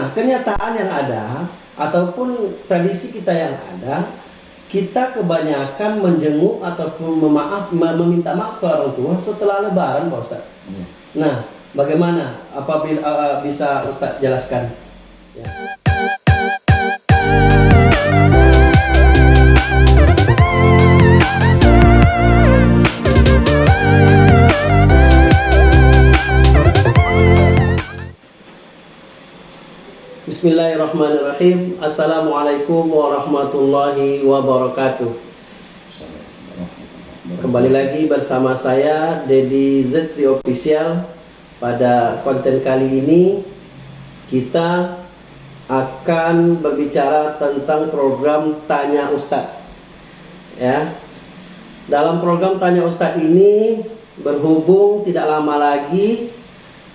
Nah, kenyataan yang ada ataupun tradisi kita yang ada, kita kebanyakan menjenguk ataupun memaaf, meminta maaf ke orang tua setelah lebaran, Pak Ustaz. Ya. Nah, bagaimana apabila uh, bisa Ustaz jelaskan? Ya. Bismillahirrahmanirrahim. Assalamualaikum warahmatullahi wabarakatuh. Kembali lagi bersama saya Dedi Zetri Official. Pada konten kali ini Kita akan berbicara tentang program Tanya Ustadz Ya. Dalam program Tanya Ustadz ini Berhubung tidak lama lagi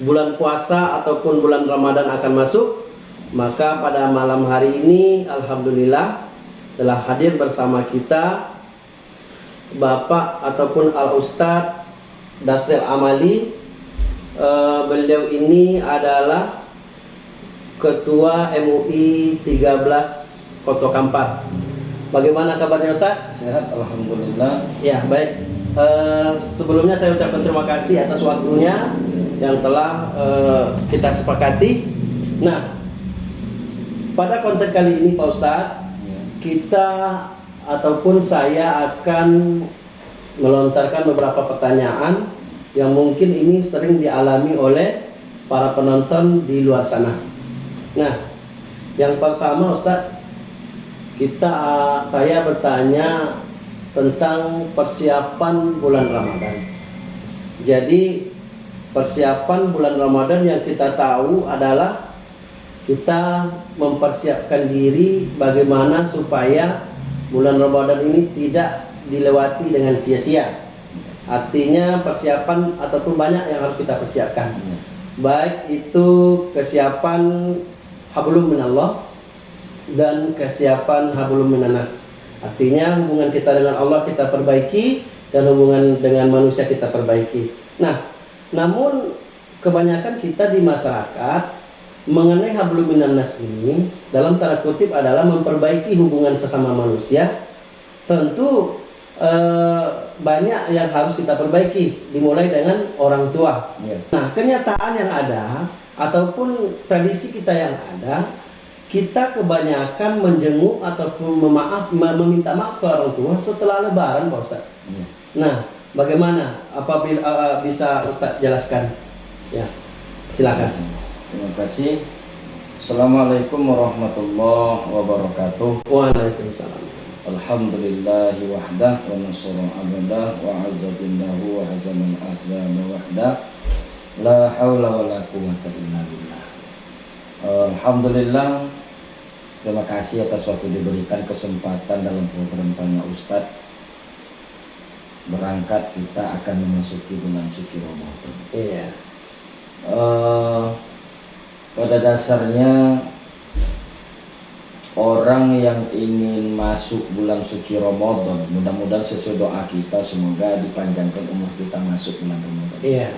Bulan puasa ataupun bulan Ramadan akan masuk maka pada malam hari ini Alhamdulillah telah hadir bersama kita Bapak ataupun Al Ustadz Dasril Amali. E, Beliau ini adalah Ketua MUI 13 Koto Kampar. Bagaimana kabarnya Ustadz? Sehat Alhamdulillah. Ya baik. E, Sebelumnya saya ucapkan terima kasih atas waktunya Yang telah e, kita sepakati. Nah pada konten kali ini Pak Ustadz, ya. kita ataupun saya akan melontarkan beberapa pertanyaan yang mungkin ini sering dialami oleh para penonton di luar sana. Nah, yang pertama Ustadz, kita saya bertanya tentang persiapan bulan Ramadan. Jadi persiapan bulan Ramadan yang kita tahu adalah kita mempersiapkan diri bagaimana supaya bulan Ramadan ini tidak dilewati dengan sia-sia. Artinya persiapan ataupun banyak yang harus kita persiapkan. Baik itu kesiapan hablum minallah dan kesiapan hablum minanas. Artinya hubungan kita dengan Allah kita perbaiki dan hubungan dengan manusia kita perbaiki. Nah, namun kebanyakan kita di masyarakat mengenai hablum minannas ini dalam tanda kutip adalah memperbaiki hubungan sesama manusia tentu eh, banyak yang harus kita perbaiki dimulai dengan orang tua ya. nah kenyataan yang ada ataupun tradisi kita yang ada kita kebanyakan menjenguk ataupun memaaf meminta maaf ke orang tua setelah lebaran Pak Ustaz ya. nah bagaimana apabila uh, bisa Ustaz jelaskan ya silakan ya. Terima kasih. Assalamualaikum warahmatullahi wabarakatuh. Waalaikumsalam. Alhamdulillah wahdah wa nasara abadah wa azzabillahu wa hazaman ahzama wahdah la hawla wa la quwata illa billah. Alhamdulillah Terima kasih atas waktu diberikan kesempatan dalam program Tanya Ustadz Berangkat kita akan memasuki bulan suci Ramadan Iya uh, pada dasarnya orang yang ingin masuk bulan suci Ramadan mudah-mudahan sesuai doa kita semoga dipanjangkan umur kita masuk bulan Ramadan. Iya.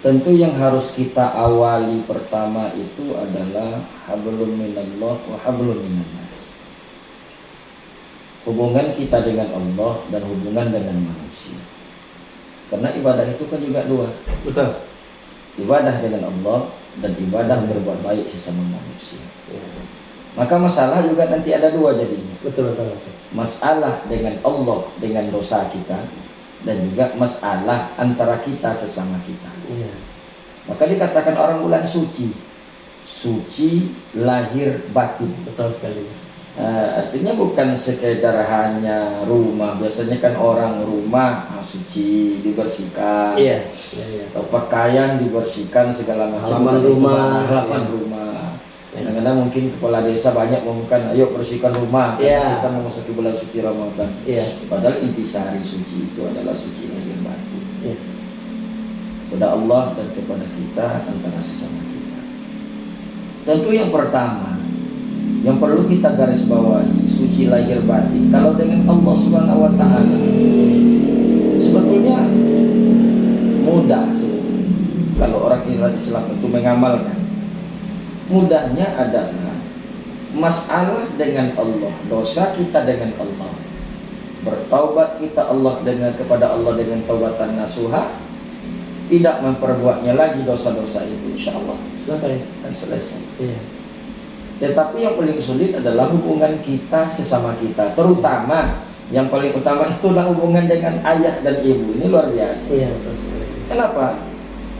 Tentu yang harus kita awali pertama itu adalah hablum minallah wa hablum minannas. Hubungan kita dengan Allah dan hubungan dengan manusia. Karena ibadah itu kan juga dua. Betul ibadah dengan Allah dan ibadah berbuat baik sesama manusia. Ya. Maka masalah juga nanti ada dua jadinya. Betul, betul, betul. Masalah dengan Allah dengan dosa kita dan juga masalah antara kita sesama kita. Ya. Maka dikatakan orang bulan suci, suci lahir batin. Betul sekali. Uh, artinya bukan sekedar hanya rumah. Biasanya kan orang rumah ah, suci dibersihkan. Iya. iya, iya. Atau pakaian dibersihkan segala macam. Halaman rumah, halaman iya. rumah. Kadang-kadang mungkin kepala desa banyak mengumumkan, ayo bersihkan rumah. Iya. Kita memasuki bulan suci Ramadan. Iya. Padahal intisari suci itu adalah suci yang batin. Iya. Kepada Allah dan kepada kita antara sesama kita. Tentu yang pertama yang perlu kita garis bawahi suci lahir batin kalau dengan Allah Subhanahu wa taala sebetulnya mudah sebetulnya kalau orang Islam itu mengamalkan mudahnya adalah masalah dengan Allah, dosa kita dengan Allah. Bertaubat kita Allah dengan kepada Allah dengan taubatan nasuha, tidak memperbuatnya lagi dosa-dosa itu insya Allah Selesai. akan selesai. Iya. Tetapi yang paling sulit adalah hubungan kita sesama kita, terutama yang paling utama itu adalah hubungan dengan ayah dan ibu. Ini luar biasa. Iya, betul sekali. Kenapa?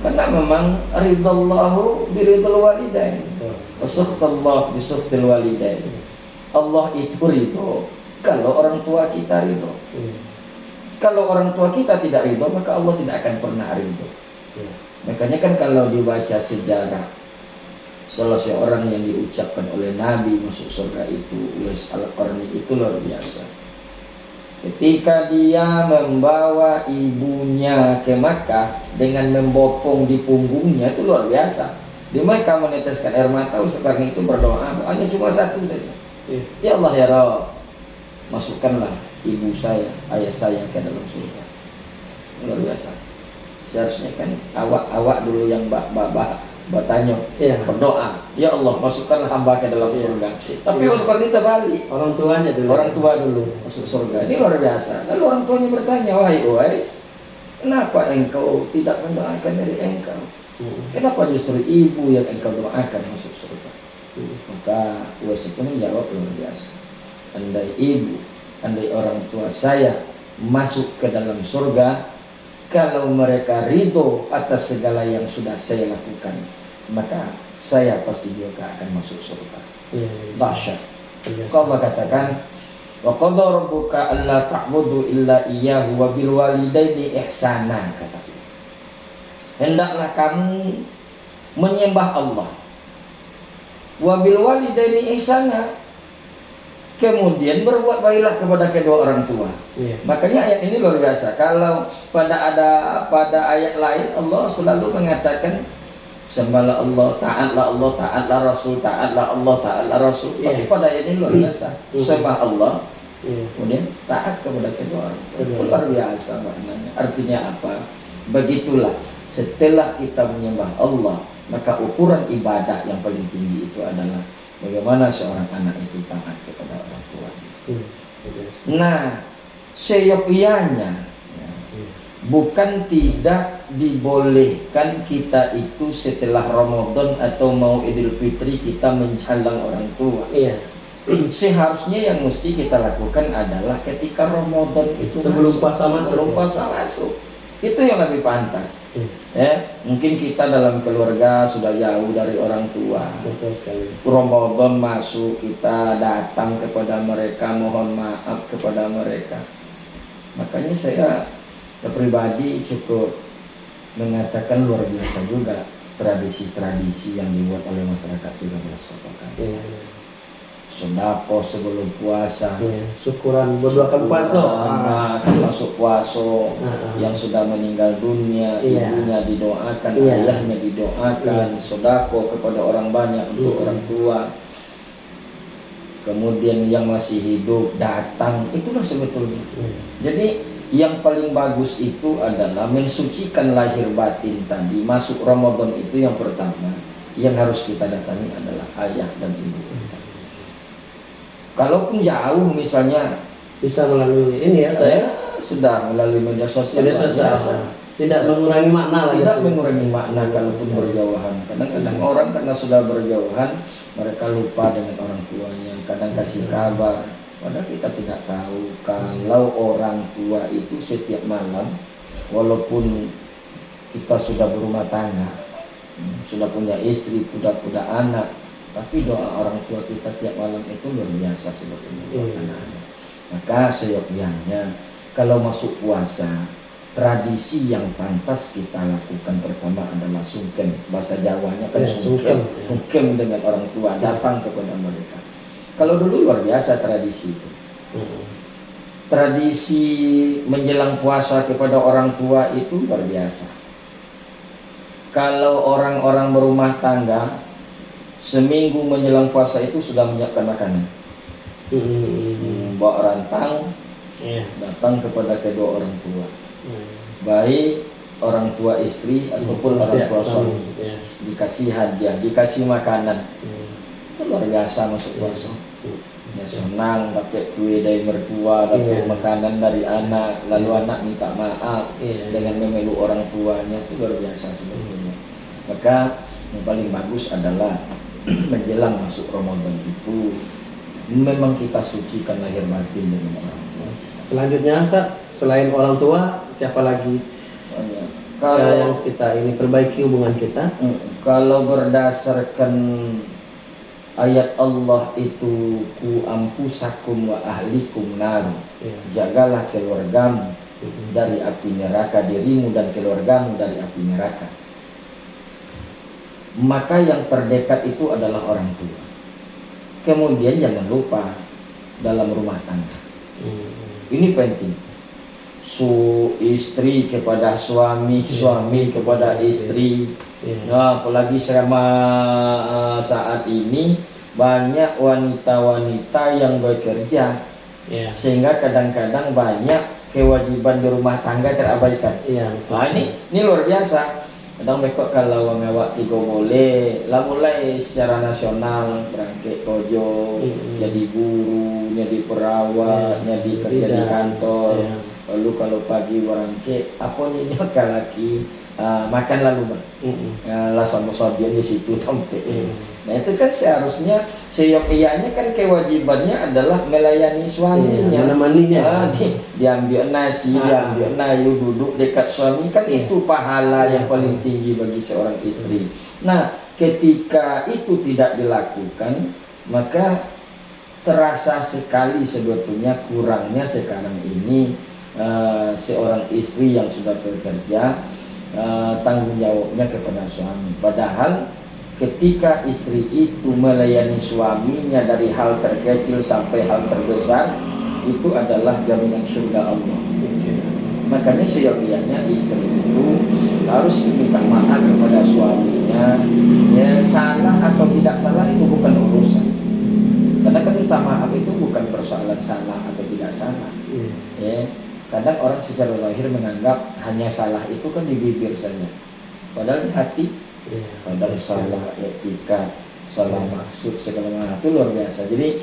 Karena memang ridallahu biridul walidain. Betul. Wasuhtallah bisuhtil walidain. Allah itu ridho kalau orang tua kita ridho. Iya. Kalau orang tua kita tidak ridho, maka Allah tidak akan pernah ridho. Iya. Makanya kan kalau dibaca sejarah salah seorang yang diucapkan oleh Nabi masuk surga itu Uwais Al-Qarni itu luar biasa. Ketika dia membawa ibunya ke Makkah dengan membopong di punggungnya itu luar biasa. Di Makkah meneteskan air mata Al-Qarni itu berdoa hanya cuma satu saja. Iya. Ya Allah ya Rabb, masukkanlah ibu saya, ayah saya ke dalam surga. Luar biasa. Seharusnya kan awak-awak dulu yang bak bertanya Iya. berdoa, ya Allah masukkanlah hamba ke dalam Iya. surga. Tapi Iya. masukkan kita balik. Orang tuanya dulu. Orang tua dulu masuk surga. Ini luar biasa. Lalu orang tuanya bertanya, wahai Uwais, kenapa engkau tidak mendoakan dari engkau? Hmm. Kenapa justru ibu yang engkau doakan masuk surga? Hmm. Maka Uwais itu menjawab luar biasa. Andai ibu, andai orang tua saya masuk ke dalam surga, kalau mereka ridho atas segala yang sudah saya lakukan, maka saya pasti juga akan masuk surga. Iya. Dahsyat. Iya. Allah katakan, wa qadha rabbuka alla ta'budu illa iyyahu wa bil walidaini ihsana kata Allah. Hendaklah kamu menyembah Allah. Wa bil walidaini ihsana. Kemudian berbuat baiklah kepada kedua orang tua. Iya. Makanya ayat ini luar biasa. Kalau pada ada pada ayat lain Allah selalu mengatakan sembahlah Allah, taatlah Allah, taatlah Rasul, taatlah Allah, taatlah Rasul. Tapi Iya. pada ayat ini luar biasa. Hmm. Sembah Allah, Iya. kemudian taat kepada kedua orang. Luar biasa maknanya. Artinya apa? Begitulah setelah kita menyembah Allah, maka ukuran ibadah yang paling tinggi itu adalah bagaimana seorang anak itu taat kepada orang tua. Hmm. Iya. Nah, seyogianya ya, Iya. Bukan tidak dibolehkan kita itu setelah Ramadan atau mau Idul Fitri kita mencalang orang tua. Iya. Seharusnya yang mesti kita lakukan adalah ketika Ramadan itu Sebelum masuk, puasa masuk, sebelum puasa masuk. Itu yang lebih pantas. Iya. Ya, mungkin kita dalam keluarga sudah jauh dari orang tua. Betul sekali. Ramadan masuk kita datang kepada mereka mohon maaf kepada mereka makanya saya pribadi cukup mengatakan luar biasa juga tradisi-tradisi yang dibuat oleh masyarakat 13 kota Iya. sodako sebelum puasa Iya. Syukuran berdoakan puasa. Nah, kan masuk puasa Ah. yang sudah meninggal dunia Iya. ibunya didoakan Iya. ayahnya didoakan sodako kepada orang banyak untuk Iya. orang tua kemudian yang masih hidup datang itulah sebetulnya Iya. jadi yang paling bagus itu adalah mensucikan lahir batin tadi masuk Ramadan itu yang pertama yang harus kita datangi adalah ayah dan ibu kita kalaupun jauh misalnya Bisa melalui ini ya saya. saya sudah melalui media sosial Media sosial. biasa. Tidak mengurangi makna lah. tidak gitu. mengurangi makna kalaupun berjauhan kadang-kadang orang karena sudah berjauhan mereka lupa dengan orang tuanya kadang kasih kabar padahal kita tidak tahu kalau orang tua itu setiap malam walaupun kita sudah berumah tangga hmm, sudah punya istri sudah punya anak tapi doa orang tua kita tiap malam itu luar biasa sebetulnya Iya. anak-anak. Maka seyogyanya kalau masuk puasa tradisi yang pantas kita lakukan pertama adalah sungkem. Bahasa Jawanya kan Ya, sungkem. sungkem. sungkem dengan orang tua datang kepada mereka kalau dulu luar biasa tradisi itu Hmm. tradisi menjelang puasa kepada orang tua itu luar biasa kalau orang-orang berumah tangga seminggu menjelang puasa itu sudah menyiapkan makanan Hmm. bawa rantang Iya. datang kepada kedua orang tua Hmm. baik orang tua istri ataupun orang Ya, tua suami ya. dikasih hadiah, dikasih makanan. Hmm. Itu luar biasa masuk puasa. Hmm. Ya senang dapat kue dari mertua, dapat Iya. makanan dari anak, lalu anak minta maaf Iya. dengan memeluk orang tuanya itu luar biasa sebetulnya. Maka yang paling bagus adalah menjelang masuk Ramadan itu memang kita sucikan lahir batin dengan orang tua. Selanjutnya Ustaz, selain orang tua, siapa lagi kalau Kalau yang kita ini perbaiki hubungan kita? Kalau berdasarkan ayat Allah itu ku ampusakum wa ahlikum nar. Ya. jagalah keluargamu dari api neraka dirimu dan keluargamu dari api neraka. Maka yang terdekat itu adalah orang tua. Kemudian jangan lupa dalam rumah tangga. Ini penting. Su istri kepada suami Iya. suami kepada istri Ya. Nah, apalagi selama uh, saat ini banyak wanita-wanita yang bekerja Ya. sehingga kadang-kadang banyak kewajiban di rumah tangga terabaikan. Iya. betul. Nah, ini ini luar biasa. Kadang mereka kalau ngawak tiga boleh, lah mulai secara nasional berangkat kojo, Mm-mm. jadi guru, jadi perawat, Ya, jadi kerja di kantor. Ya. Lalu kalau pagi berangkat, apa nih laki uh, makan lalu bang. Mm-mm. Ya, lah sama dia di situ sampai. Mm. Nah itu kan seharusnya seyogyanya kan kewajibannya adalah melayani suaminya. menemaninya. Ah, di, diambil nasi, Ah. diambil nayu, duduk dekat suami kan Iya. itu pahala yang Iya. paling tinggi bagi seorang istri. Nah ketika itu tidak dilakukan maka terasa sekali sebetulnya kurangnya sekarang ini eh, seorang istri yang sudah bekerja eh, tanggung jawabnya kepada suami. Padahal ketika istri itu melayani suaminya dari hal terkecil sampai hal terbesar itu adalah jaminan surga Allah. Makanya seyogianya istri itu harus minta maaf kepada suaminya. Ya salah atau tidak salah itu bukan urusan. Karena kan minta maaf itu bukan persoalan salah atau tidak salah. Iya. Ya, kadang orang secara lahir menganggap hanya salah itu kan di bibir saja. Padahal di hati Iya. kadang salah etika, salah maksud segala macam itu luar biasa. Jadi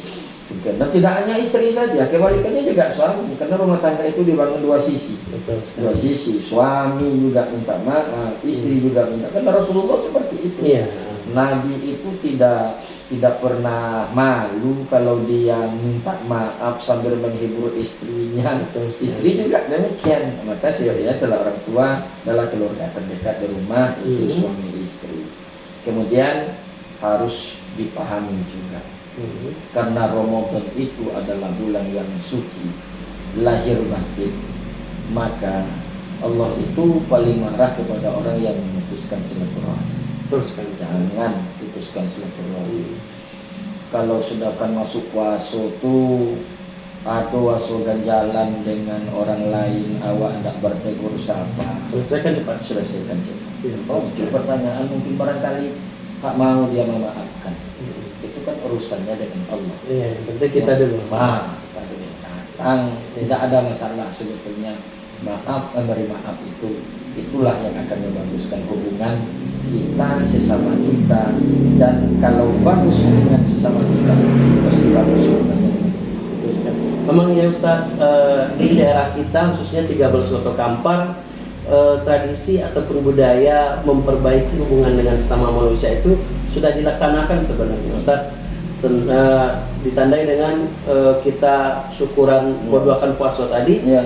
juga dan tidak hanya istri saja, kebalikannya juga suami. Karena rumah tangga itu dibangun dua sisi. Betul Dua sisi, suami juga minta maaf, istri juga minta. Karena Rasulullah seperti itu. Iya. Nabi itu tidak tidak pernah malu kalau dia minta maaf sambil menghibur istrinya. Sekali. Istri juga demikian. Maka seyogyanya adalah orang tua adalah keluarga terdekat di rumah itu Mhm. suami istri. Kemudian harus dipahami juga Mm. karena Ramadan itu adalah bulan yang suci lahir batin maka Allah itu paling marah kepada orang yang memutuskan silaturahmi Betul sekali. jangan putuskan silaturahmi kalau sudah kan masuk puasa tuh atau waso ganjalan dengan orang lain awak tidak bertegur sapa Selesaikan cepat. selesaikan saja Iya, oh sekali. pertanyaan mungkin barangkali tak mau dia memaafkan Mm. itu kan urusannya dengan Allah Iya, yang penting kita dulu. maaf kita dulu datang tidak ada masalah sebetulnya maaf memberi maaf itu itulah yang akan membaguskan hubungan kita sesama kita dan kalau bagus hubungan sesama kita pasti bagus hubungannya dengan. Memang ya Ustadz eh, di daerah kita khususnya 13 Loto Kampar eh, tradisi ataupun budaya memperbaiki hubungan dengan sesama manusia itu sudah dilaksanakan sebenarnya Ustadz Ten- eh, ditandai dengan eh, kita syukuran Hmm. berdoakan puasa tadi ya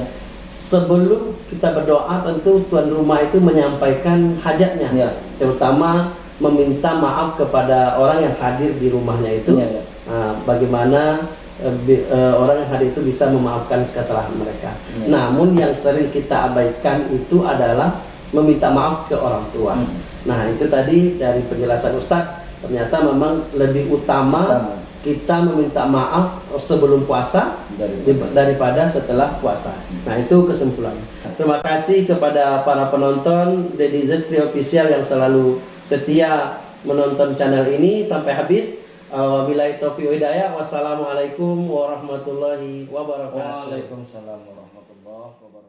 sebelum kita berdoa tentu tuan rumah itu menyampaikan hajatnya ya terutama meminta maaf kepada orang yang hadir di rumahnya itu ya, ya. Nah, bagaimana eh, bi- eh, orang yang hadir itu bisa memaafkan kesalahan mereka. Ya. Namun yang sering kita abaikan itu adalah meminta maaf ke orang tua. Hmm. Nah, itu tadi dari penjelasan Ustadz ternyata memang lebih utama Utama. Kita meminta maaf sebelum puasa daripada setelah puasa. Nah, itu kesimpulannya. Terima kasih kepada para penonton Dedi Zetri Official yang selalu setia menonton channel ini sampai habis. Uh, Wabillahi taufiq wa hidayah. Wassalamualaikum warahmatullahi wabarakatuh. Waalaikumsalam warahmatullahi wabarakatuh